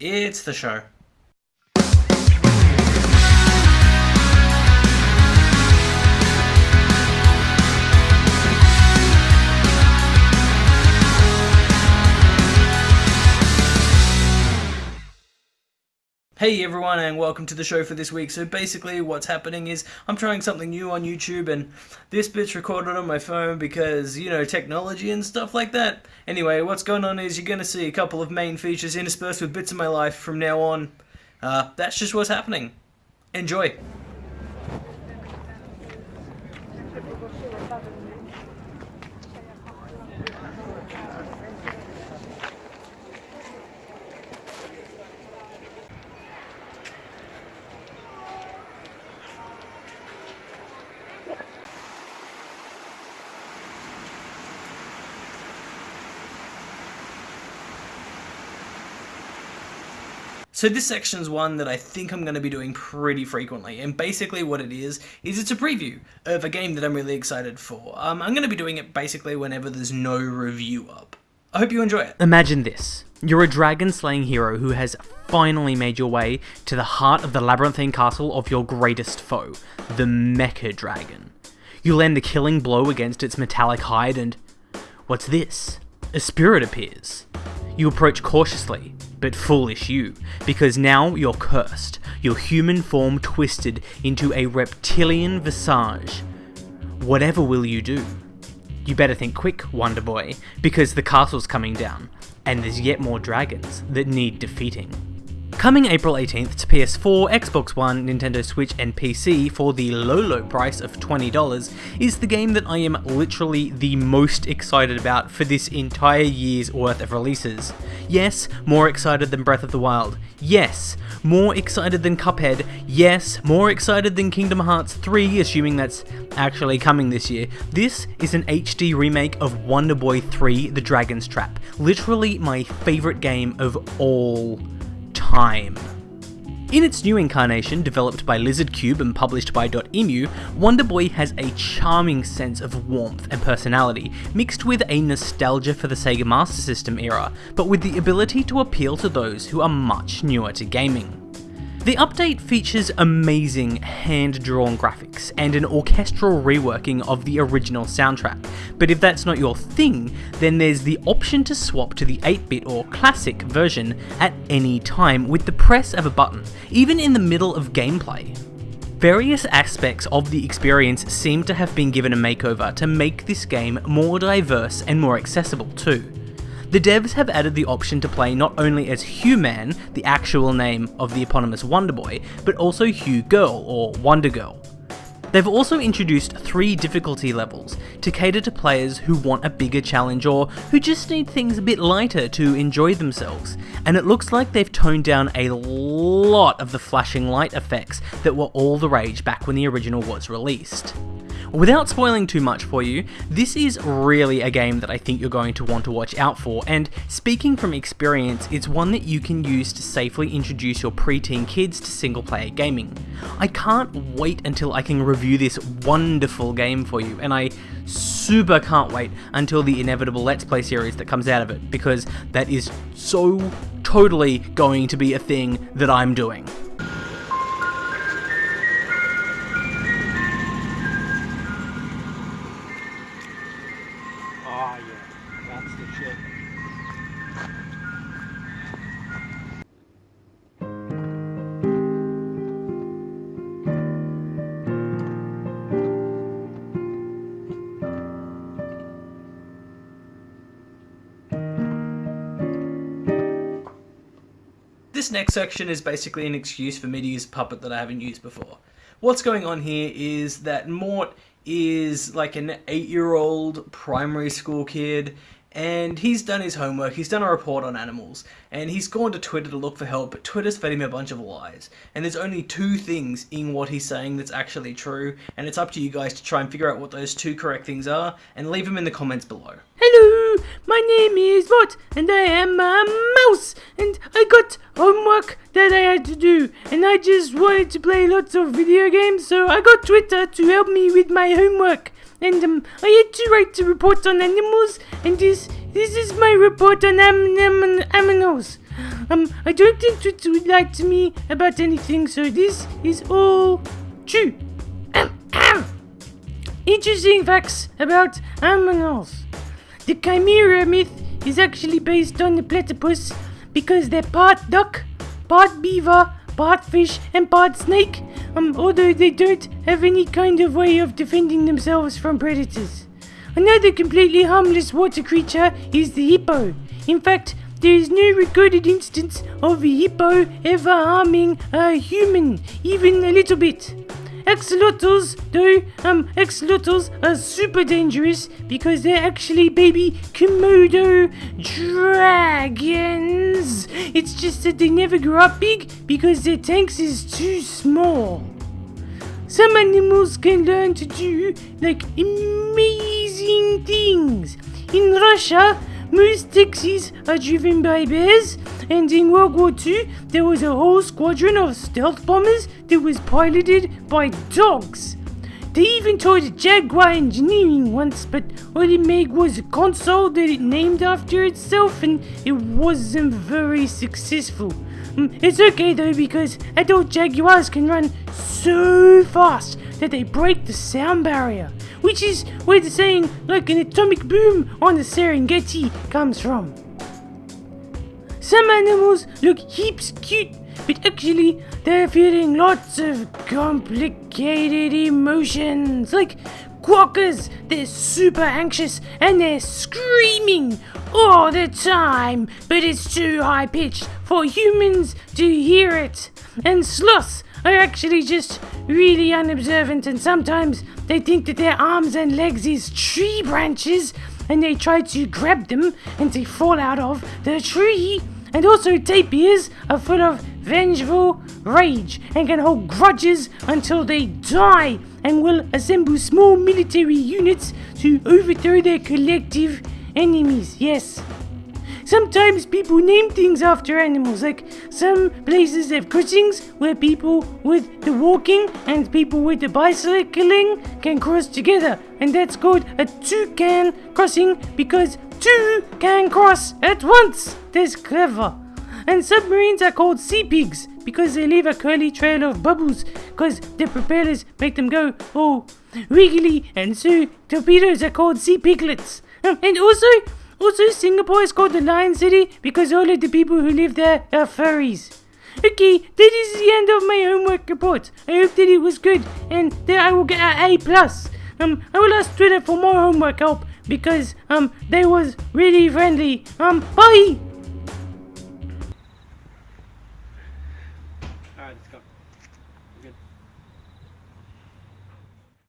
It's the show. Hey everyone and welcome to the show for this week. So basically what's happening is I'm trying something new on YouTube and this bit's recorded on my phone because, you know, technology and stuff like that. Anyway, what's going on is you're going to see a couple of main features interspersed with bits of my life from now on. Uh, that's just what's happening. Enjoy. So this section's one that I think I'm going to be doing pretty frequently, and basically what it is, is it's a preview of a game that I'm really excited for. Um, I'm going to be doing it basically whenever there's no review up. I hope you enjoy it. Imagine this. You're a dragon slaying hero who has finally made your way to the heart of the labyrinthine castle of your greatest foe, the Mecha Dragon. You land a killing blow against its metallic hide and... What's this? A spirit appears. You approach cautiously, but foolish you, because now you're cursed, your human form twisted into a reptilian visage. Whatever will you do? You better think quick, Wonder Boy, because the castle's coming down, and there's yet more dragons that need defeating. Coming April 18th to PS4, Xbox One, Nintendo Switch and PC for the low low price of $20 is the game that I am literally the most excited about for this entire year's worth of releases. Yes, more excited than Breath of the Wild. Yes, more excited than Cuphead. Yes, more excited than Kingdom Hearts 3, assuming that's actually coming this year. This is an HD remake of Wonder Boy 3 The Dragon's Trap. Literally my favourite game of all time. In its new incarnation, developed by Lizard Cube and published by Dotemu, Wonder Boy has a charming sense of warmth and personality, mixed with a nostalgia for the Sega Master System era, but with the ability to appeal to those who are much newer to gaming. The update features amazing hand-drawn graphics and an orchestral reworking of the original soundtrack, but if that's not your thing, then there's the option to swap to the 8-bit or classic version at any time with the press of a button, even in the middle of gameplay. Various aspects of the experience seem to have been given a makeover to make this game more diverse and more accessible too. The devs have added the option to play not only as Hugh-Man, the actual name of the eponymous Wonder Boy, but also Hugh Girl or Wonder Girl. They've also introduced three difficulty levels to cater to players who want a bigger challenge or who just need things a bit lighter to enjoy themselves, and it looks like they've toned down a lot of the flashing light effects that were all the rage back when the original was released. Without spoiling too much for you, this is really a game that I think you're going to want to watch out for, and speaking from experience, it's one that you can use to safely introduce your preteen kids to single player gaming. I can't wait until I can review this wonderful game for you, and I super can't wait until the inevitable Let's Play series that comes out of it, because that is so totally going to be a thing that I'm doing. This next section is basically an excuse for me to use Puppet that I haven't used before. What's going on here is that Mort is like an 8-year-old primary school kid and he's done his homework, he's done a report on animals, and he's gone to Twitter to look for help, but Twitter's fed him a bunch of lies. And there's only two things in what he's saying that's actually true, and it's up to you guys to try and figure out what those two correct things are, and leave them in the comments below. Hello, my name is Mort, and I am a mouse, and I got homework that I had to do, and I just wanted to play lots of video games, so I got Twitter to help me with my homework and um, I had to write a report on animals, and this this is my report on am, am, animals. Um, I don't think Twitter would lie to me about anything, so this is all true. Ahem, ahem. Interesting facts about Us. The Chimera myth is actually based on the platypus because they're part duck, part beaver, part fish, and part snake, um, although they don't have any kind of way of defending themselves from predators. Another completely harmless water creature is the hippo. In fact, there is no recorded instance of a hippo ever harming a human, even a little bit. Axolotls, though, um, axolotls are super dangerous because they're actually baby Komodo dragons. It's just that they never grow up big because their tanks is too small. Some animals can learn to do like amazing things. In Russia, most taxis are driven by bears, and in World War II, there was a whole squadron of stealth bombers that was piloted by dogs. They even tried Jaguar engineering once, but all it made was a console that it named after itself, and it wasn't very successful. Mm, It's okay though because adult Jaguars can run so fast that they break the sound barrier, which is where the saying like an atomic boom on the Serengeti comes from. Some animals look heaps cute, but actually they're feeling lots of complicated emotions. Like quokkas, they're super anxious and they're screaming all the time, but it's too high pitched for humans to hear it. And sloths are actually just really unobservant and sometimes they think that their arms and legs is tree branches and they try to grab them and they fall out of the tree. And also tapirs are full of vengeful rage and can hold grudges until they die and will assemble small military units to overthrow their collective enemies. Yes. Sometimes people name things after animals, like some places have crossings where people with the walking and people with the bicycling can cross together, and that's called a toucan crossing because two can cross at once. That's clever. And submarines are called sea pigs because they leave a curly trail of bubbles because their propellers make them go all wiggly, and so torpedoes are called sea piglets. Um, And also, also Singapore is called the Lion City because all of the people who live there are furries. Okay, that is the end of my homework report. I hope that it was good and that I will get an A plus. Um, I will ask Twitter for more homework help because um they was really friendly. Um, bye.